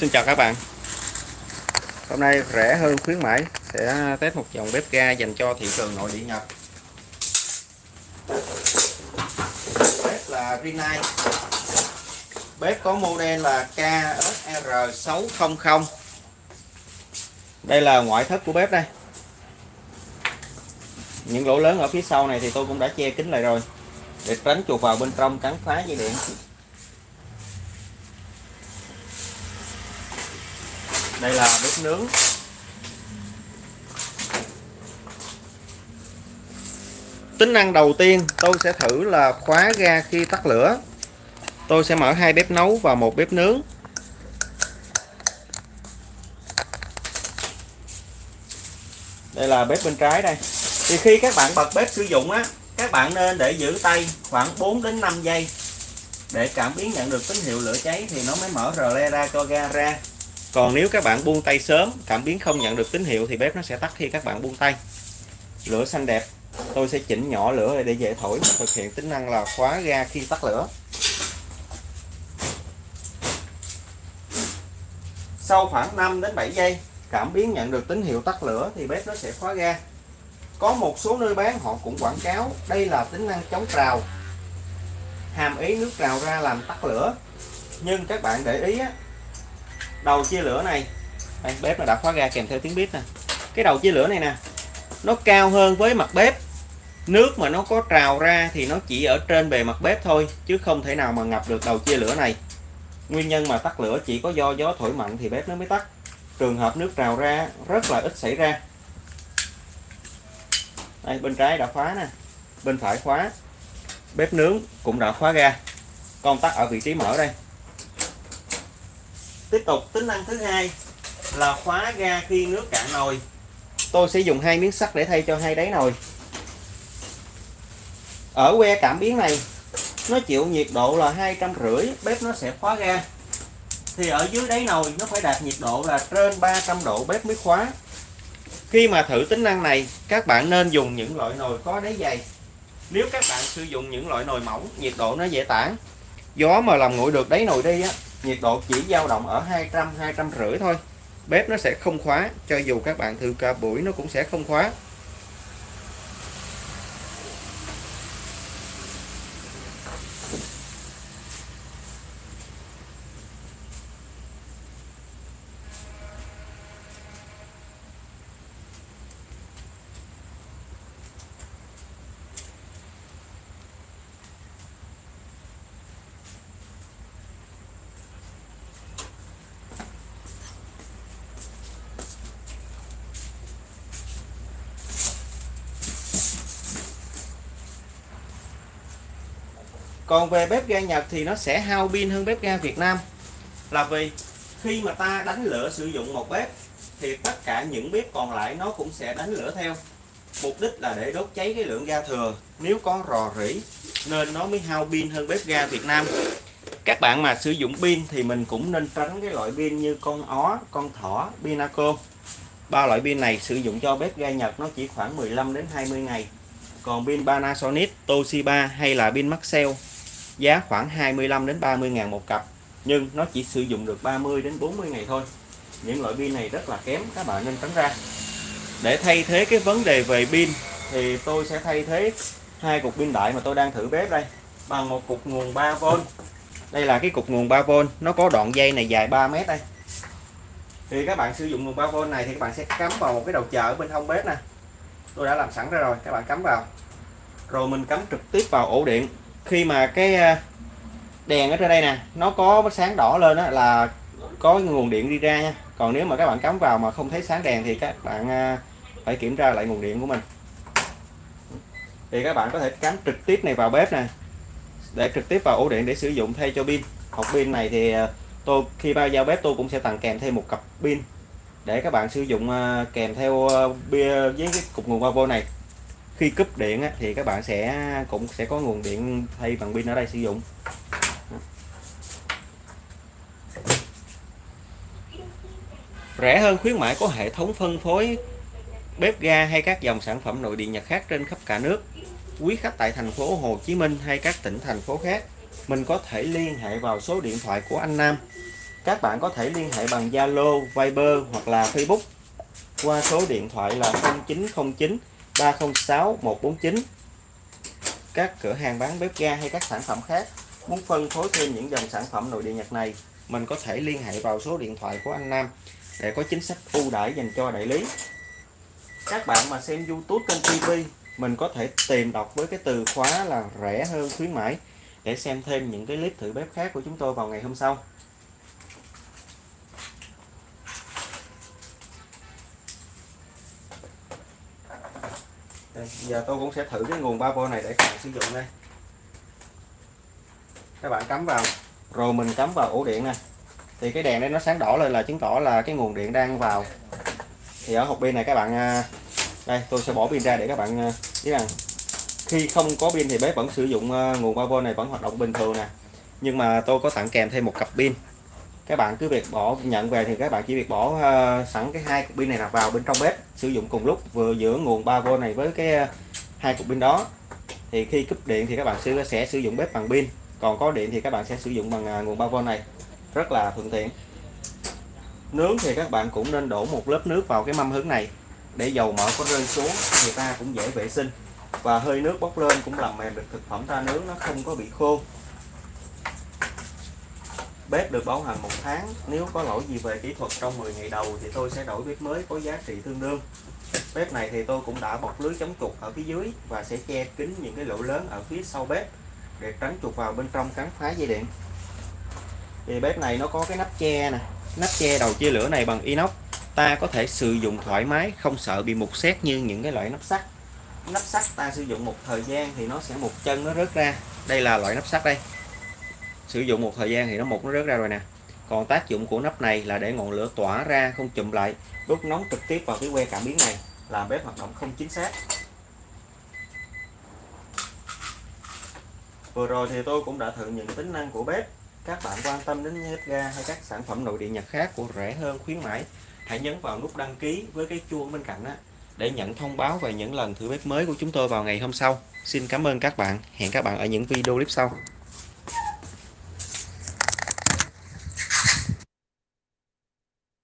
Xin chào các bạn. Hôm nay rẻ hơn khuyến mãi, sẽ test một dòng bếp ga dành cho thị trường nội địa Nhật. Bếp là Rinnai Bếp có model là KSR600 Đây là ngoại thất của bếp đây. Những lỗ lớn ở phía sau này thì tôi cũng đã che kín lại rồi. Để tránh chuột vào bên trong cắn phá dây điện. Đây là bếp nướng. Tính năng đầu tiên tôi sẽ thử là khóa ga khi tắt lửa. Tôi sẽ mở hai bếp nấu và một bếp nướng. Đây là bếp bên trái đây. Thì khi các bạn bật bếp sử dụng á, các bạn nên để giữ tay khoảng 4 đến 5 giây để cảm biến nhận được tín hiệu lửa cháy thì nó mới mở rờ le ra cho ga ra còn nếu các bạn buông tay sớm cảm biến không nhận được tín hiệu thì bếp nó sẽ tắt khi các bạn buông tay. Lửa xanh đẹp. Tôi sẽ chỉnh nhỏ lửa để dễ thổi thực hiện tính năng là khóa ga khi tắt lửa. Sau khoảng 5 đến 7 giây cảm biến nhận được tín hiệu tắt lửa thì bếp nó sẽ khóa ga. Có một số nơi bán họ cũng quảng cáo đây là tính năng chống trào. Hàm ý nước trào ra làm tắt lửa. Nhưng các bạn để ý á, đầu chia lửa này. Đây, bếp nó đã khóa ga kèm theo tiếng bếp nè. Cái đầu chia lửa này nè nó cao hơn với mặt bếp. Nước mà nó có trào ra thì nó chỉ ở trên bề mặt bếp thôi chứ không thể nào mà ngập được đầu chia lửa này. Nguyên nhân mà tắt lửa chỉ có do gió thổi mạnh thì bếp nó mới tắt. Trường hợp nước trào ra rất là ít xảy ra. Đây bên trái đã khóa nè bên phải khóa. Bếp nướng cũng đã khóa ga công tắc ở vị trí mở đây tiếp tục, tính năng thứ hai là khóa ga khi nước cạn nồi. Tôi sẽ dùng hai miếng sắt để thay cho hai đáy nồi. Ở que cảm biến này, nó chịu nhiệt độ là hai trăm rưỡi, bếp nó sẽ khóa ga. Thì ở dưới đáy nồi, nó phải đạt nhiệt độ là trên 300 độ bếp mới khóa. Khi mà thử tính năng này, các bạn nên dùng những loại nồi có đáy dày. Nếu các bạn sử dụng những loại nồi mỏng, nhiệt độ nó dễ tản. Gió mà làm nguội được đáy nồi đi á nhiệt độ chỉ dao động ở 200 250 thôi. Bếp nó sẽ không khóa, cho dù các bạn thử cả buổi nó cũng sẽ không khóa. Còn về bếp ga Nhật thì nó sẽ hao pin hơn bếp ga Việt Nam. Là vì khi mà ta đánh lửa sử dụng một bếp thì tất cả những bếp còn lại nó cũng sẽ đánh lửa theo. Mục đích là để đốt cháy cái lượng ga thừa. Nếu có rò rỉ nên nó mới hao pin hơn bếp ga Việt Nam. Các bạn mà sử dụng pin thì mình cũng nên tránh cái loại pin như con ó, con thỏ, pinaco. Ba loại pin này sử dụng cho bếp ga Nhật nó chỉ khoảng 15 đến 20 ngày. Còn pin Panasonic, Toshiba hay là pin Maxell giá khoảng 25 đến 30 ngàn một cặp, nhưng nó chỉ sử dụng được 30 đến 40 ngày thôi. Những loại pin này rất là kém, các bạn nên tránh ra. Để thay thế cái vấn đề về pin, thì tôi sẽ thay thế hai cục pin đại mà tôi đang thử bếp đây, bằng một cục nguồn 3V đây là cái cục nguồn 3V nó có đoạn dây này dài 3 mét đây. Thì các bạn sử dụng nguồn 3V này thì các bạn sẽ cắm vào một cái đầu chờ ở bên hông bếp nè. Tôi đã làm sẵn ra rồi, các bạn cắm vào. Rồi mình cắm trực tiếp vào ổ điện khi mà cái à, đèn ở trên đây nè, nó có sáng đỏ lên đó là có nguồn điện đi ra nha. Còn nếu mà các bạn cắm vào mà không thấy sáng đèn thì các bạn à, phải kiểm tra lại nguồn điện của mình. Thì các bạn có thể cắm trực tiếp này vào bếp nè, để trực tiếp vào ổ điện để sử dụng thay cho pin. Hộp pin này thì à, tôi, khi bao giao bếp tôi cũng sẽ tặng kèm thêm một cặp pin để các bạn sử dụng kèm theo bia với cái cục nguồn 3V này khi cúp điện thì các bạn sẽ cũng sẽ có nguồn điện thay bằng pin ở đây sử dụng. Rẻ hơn khuyến mãi có hệ thống phân phối bếp ga hay các dòng sản phẩm nội địa Nhật khác trên khắp cả nước. Quý khách tại thành phố Hồ Chí Minh hay các tỉnh thành phố khác mình có thể liên hệ vào số điện thoại của anh Nam. Các bạn có thể liên hệ bằng Zalo, Viber hoặc là Facebook qua số điện thoại là 0909 306 149 các cửa hàng bán bếp ga hay các sản phẩm khác muốn phân phối thêm những dòng sản phẩm nội địa Nhật này, mình có thể liên hệ vào số điện thoại của anh Nam để có chính sách ưu đãi dành cho đại lý. Các bạn mà xem YouTube kênh TV mình có thể tìm đọc với cái từ khóa là rẻ hơn khuyến mãi để xem thêm những cái clip thử bếp khác của chúng tôi vào ngày hôm sau. Đây, giờ tôi cũng sẽ thử cái nguồn 3V này để các bạn sử dụng đây. Các bạn cắm vào. Rồi mình cắm vào ổ điện nè thì cái đèn đây nó sáng đỏ lên là chứng tỏ là cái nguồn điện đang vào. Thì ở hộp pin này các bạn à, đây tôi sẽ bỏ pin ra để các bạn à, biết rằng khi không có pin thì bếp vẫn sử dụng à, nguồn 3V này vẫn hoạt động bình thường nè. Nhưng mà tôi có tặng kèm thêm một cặp pin các bạn cứ việc bỏ nhận về thì các bạn chỉ việc bỏ uh, sẵn cái hai cục pin này là vào bên trong bếp sử dụng cùng lúc vừa giữa nguồn 3V này với cái ờ, hai cục pin đó. Thì khi cúp điện thì các bạn sẽ sẽ sử dụng bếp bằng pin còn có điện thì các bạn sẽ sử dụng bằng ờ, nguồn 3V này. Rất là thuận tiện. Nướng thì các bạn cũng nên đổ một lớp nước vào cái mâm hứng này để dầu mỡ có rơi xuống thì ta cũng dễ vệ sinh. Và hơi nước bốc lên cũng làm mềm được thực phẩm ta nướng nó không có bị khô bếp được bảo hành một tháng. Nếu có lỗi gì về kỹ thuật trong 10 ngày đầu thì tôi sẽ đổi bếp mới có giá trị tương đương. Bếp này thì tôi cũng đã bọc lưới chống chuột ở phía dưới và sẽ che kín những cái lỗ lớn ở phía sau bếp để tránh chuột vào bên trong cắn phá dây điện. Thì bếp này nó có cái nắp che nè. Nắp che đầu chia lửa này bằng inox. Ta có thể sử dụng thoải mái, không sợ bị mục xét như những cái loại nắp sắt. Nắp sắt ta sử dụng một thời gian thì nó sẽ một chân nó rớt ra. Đây là loại nắp sắt đây sử dụng một thời gian thì nó mục nó rớt ra rồi nè. Còn tác dụng của nắp này là để ngọn lửa tỏa ra không chùm lại, đốt nóng trực tiếp vào cái que cảm biến này, làm bếp hoạt động không chính xác. Vừa rồi thì tôi cũng đã thử những tính năng của bếp. Các bạn quan tâm đến bếp ga hay các sản phẩm nội địa nhật khác của rẻ hơn, khuyến mãi, hãy nhấn vào nút đăng ký với cái chuông bên cạnh đó để nhận thông báo về những lần thử bếp mới của chúng tôi vào ngày hôm sau. Xin cảm ơn các bạn. Hẹn các bạn ở những video clip sau.